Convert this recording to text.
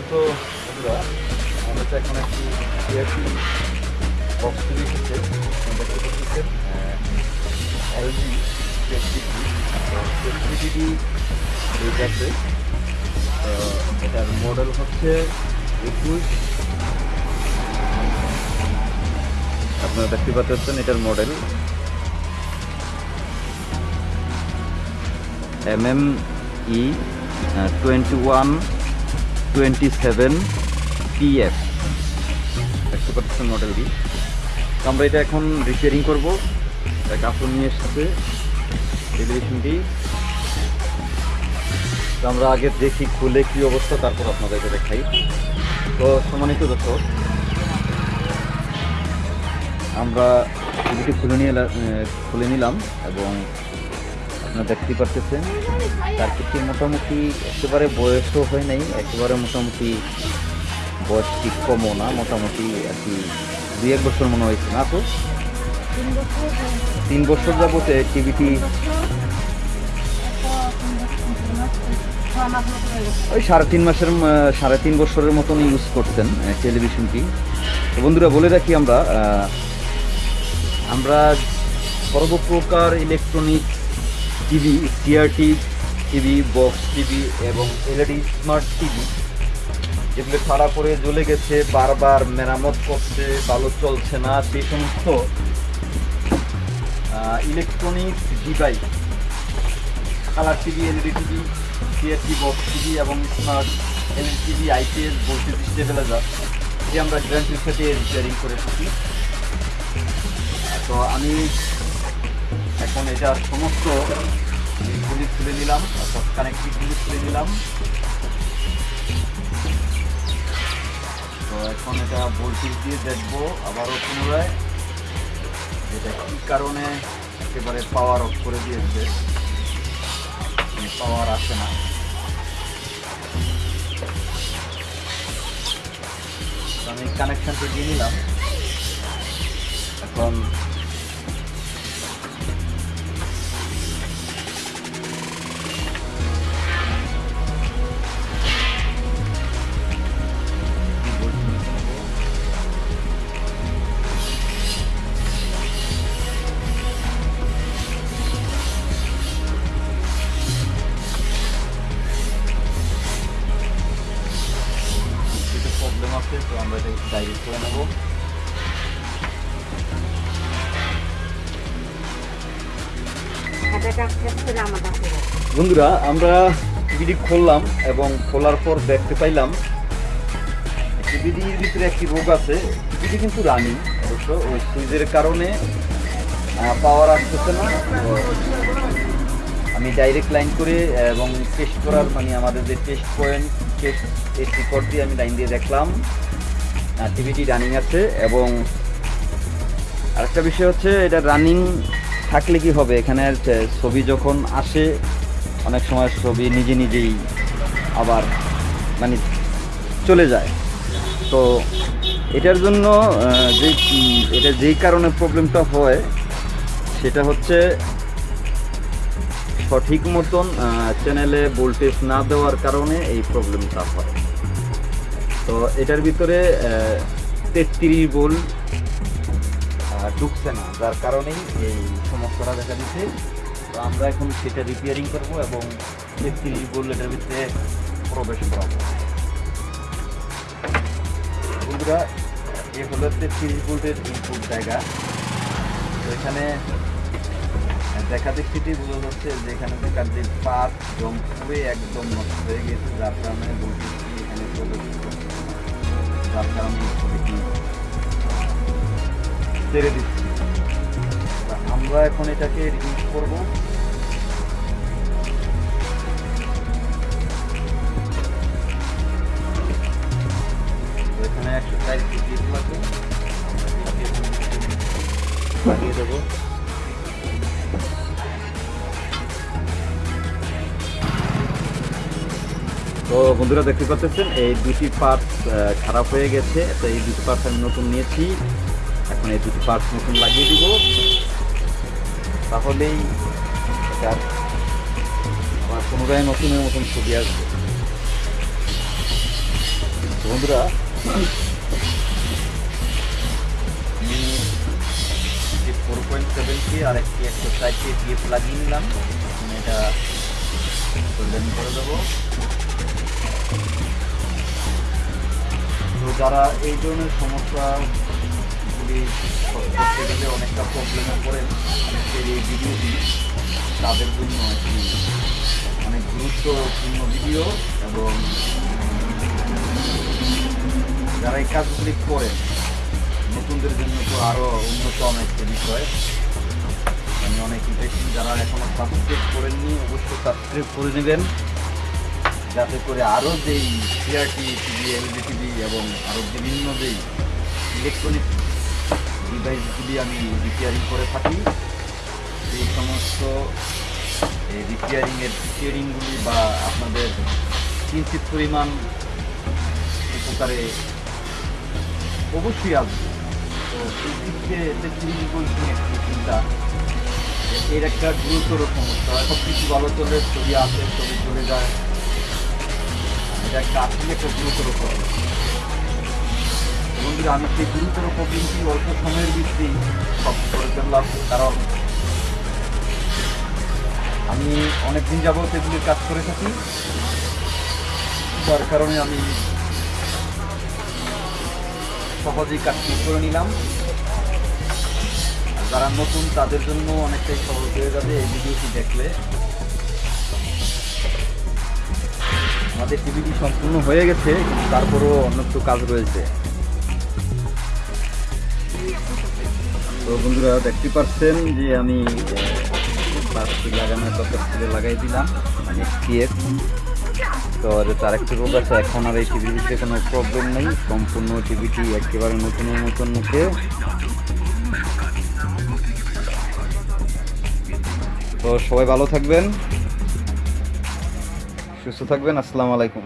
বন্ধুরা আমাদের তো এখন একটি সিআরটি বক্স তৈরি আপনারা দেখতে এলজি সেফটিডি আছে তো এটার মডেল হচ্ছে একুশ। আপনারা দেখতে পাচ্ছেন এটার model M M E twenty one twenty seven PF দেখতে পাচ্ছেন মডেলটি আমরা এটা এখন রিপেয়ারিং করব। কাপড় নিয়ে এসেছে টেলিভিশনটি আমরা আগে দেখি খুলে কি অবস্থা, তারপর আপনাদেরকে দেখাই। তো সম্মানিত দর্শক, আমরা টিভিটি খুলে নিয়ে খুলে নিলাম এবং আপনারা দেখতে পারতেছেন। তার কিছু মোটামুটি একেবারে বয়সও হয় নাই, একেবারে মোটামুটি বয়স ঠিক কমও না, মোটামুটি আর কি দুই এক বছর মনে হয়েছে না তো? তিন বছর যাবতে টিভিটি ওই সাড়ে তিন মাসের সাড়ে তিন বছরের মতন ইউজ করতেন টেলিভিশনটি তো বন্ধুরা, বলে রাখি আমরা আমরা সর্বপ্রকার electronic TV CRT TV box TV এবং এলইডি, স্মার্ট টিভি, যেগুলো খারাপ করে জ্বলে গেছে, বারবার মেরামত করছে, ভালো চলছে না সেই সমস্ত electronics device colour TV, LED TV CRT box TV এবং smart LED TV, IPS voltage stabiliser এটি আমরা গ্যারান্টির সাথে রিপেয়ারিং করে থাকি। তো আমি এখন এটার সমস্ত গুলি খুলে নিলাম, অর্থাৎ কানেক্টিভগুলি খুলে নিলাম। তো এখন এটা ভোল্টেজ দিয়ে দেখব আবারও পুনরায় এটা কী কারণে একেবারে পাওয়ার অফ করে দিয়েছে। পাওয়ার আসে না। আমি কানেকশনটা দিয়ে নিলাম। এখন ডাইরেক্ট করে নেব বন্ধুরা, আমরা টিভিটি খুললাম এবং খোলার পর দেখতে পাইলাম টিভিটির ভিতরে একটি রোগ আছে। টিভিটি কিন্তু রানিং অবশ্য, ওই সুইচের কারণে পাওয়ার আসতেছে না। আমি ডাইরেক্ট লাইন করে এবং টেস্ট করার মানে আমাদের যে test point test test report দিয়ে আমি লাইন দিয়ে দেখলাম। টিভিটি রানিং আছে এবং আরেকটা বিষয় হচ্ছে এটা রানিং থাকলে কি হবে? এখানে ছবি যখন আসে, অনেক সময় ছবি নিজে নিজেই আবার মানে চলে যায়। তো এটার জন্য যে, এটা যেই কারণে প্রবলেমটা হয়, সেটা হচ্ছে সঠিক মতন চ্যানেলে ভোল্টেজ না দেওয়ার কারণে এই প্রবলেমটা হয়। তো এটার ভিতরে তেত্রিশ আহ, ঢুকছে না। যার কারণেই এই সমস্যাটা দেখা দিচ্ছে। তো আমরা এখন সেটা রিপেয়ারিং করব এবং তেত্রিশ ভোল্ট এটার ভিতরে প্রবেশ করাবো। বন্ধুরা এ হলো তেত্রিশ ভোল্টের ইনপুট জায়গা। তো এখানে দেখা দেখতেই বোঝা যাচ্ছে যে এখানে দেখার যে পাত জম পুরে একদম নষ্ট হয়ে গেছে যার কারণে ভোল্টেজটি এখানে প্রবেশ যার কারণে ছবিটি ছেড়ে দিচ্ছি। আমরা এখন এটাকে রিলিজ করব। এখানে একশো চার পিস লাগবে দেবো। বন্ধুরা দেখতে পাচ্ছেন, এই দুটি পার্টস খারাপ হয়ে গেছে। তো এই দুটি পার্টস আমি নতুন নিয়েছি। এখন এই দুটি পার্টস নতুন লাগিয়ে দিব। তাহলেই আবার পুনরায় নতুনের মতন ছবি আসবে। বন্ধুরা ফোর পয়েন্ট সেভেন কে আর একটি একশো ষাট কে পিএফ লাগিয়ে নিলাম। এটা করে দেবো। যারা এই ধরনের গেলে অনেকটা প্রবলেমে পড়েন আজকের এই ভিডিওটি তাদের জন্য একটি অনেক গুরুত্বপূর্ণ ভিডিও এবং যারা এই কাজগুলি করেন, নতুনদের জন্য তো আরও উন্নত একটা বিষয়। আমি অনেক ইন্টারেস্টিং যারা এখনও সাবস্ক্রাইব করেননি, অবশ্যই সাবস্ক্রাইব করে নেবেন। যাতে করে আরও যেই সিআরটি, টিভি, এলইডি, টিভি এবং আরও বিভিন্ন যেই ইলেকট্রনিক ডিভাইসগুলি আমি রিপেয়ারিং করে থাকি এই সমস্ত, এই রিপেয়ারিংয়ের রিপেয়ারিংগুলি বা আপনাদের কিঞ্চিত পরিমাণ উপকারে অবশ্যই আসবে। তো দিক থেকে টেকনিক বলছি একটি চিন্তা। এর একটা গুরুতর সমস্যা সব কিছু ভালো চলে, ছবি আসে, ছবি চলে যায়। এটা একটা আসলে একটা গুরুতর প্রবলেম বন্ধুরা আমি সেই গুরুতর প্রবলেমটি অল্প সময়ের ভিত্তি সব করে ফেললাম, কারণ আমি অনেকদিন যাবত এগুলির কাজ করে থাকি। যার কারণে আমি সহজেই কাজটি করে নিলাম। যারা নতুন, তাদের জন্য অনেকটাই সহজ হয়ে যাবে এই ভিডিওটি দেখলে। আমাদের টিভিটি সম্পূর্ণ হয়ে গেছে, তারপরও অন্য একটু কাজ রয়েছে। তো বন্ধুরা, দেখতে পাচ্ছেন যে আমি প্লাস্টিক লাগানোর দরকার ছিল, লাগাই দিলাম মানে পিএফ তো তার একটু রোগ আছে, এখন আর এই টিভিটিতে কোনো প্রবলেম নেই, সম্পূর্ণ টিভিটি একেবারে নতুনের নতুন মুখে। তো সবাই ভালো থাকবেন। সুস্থ থাকবেন আসসালামু আলাইকুম।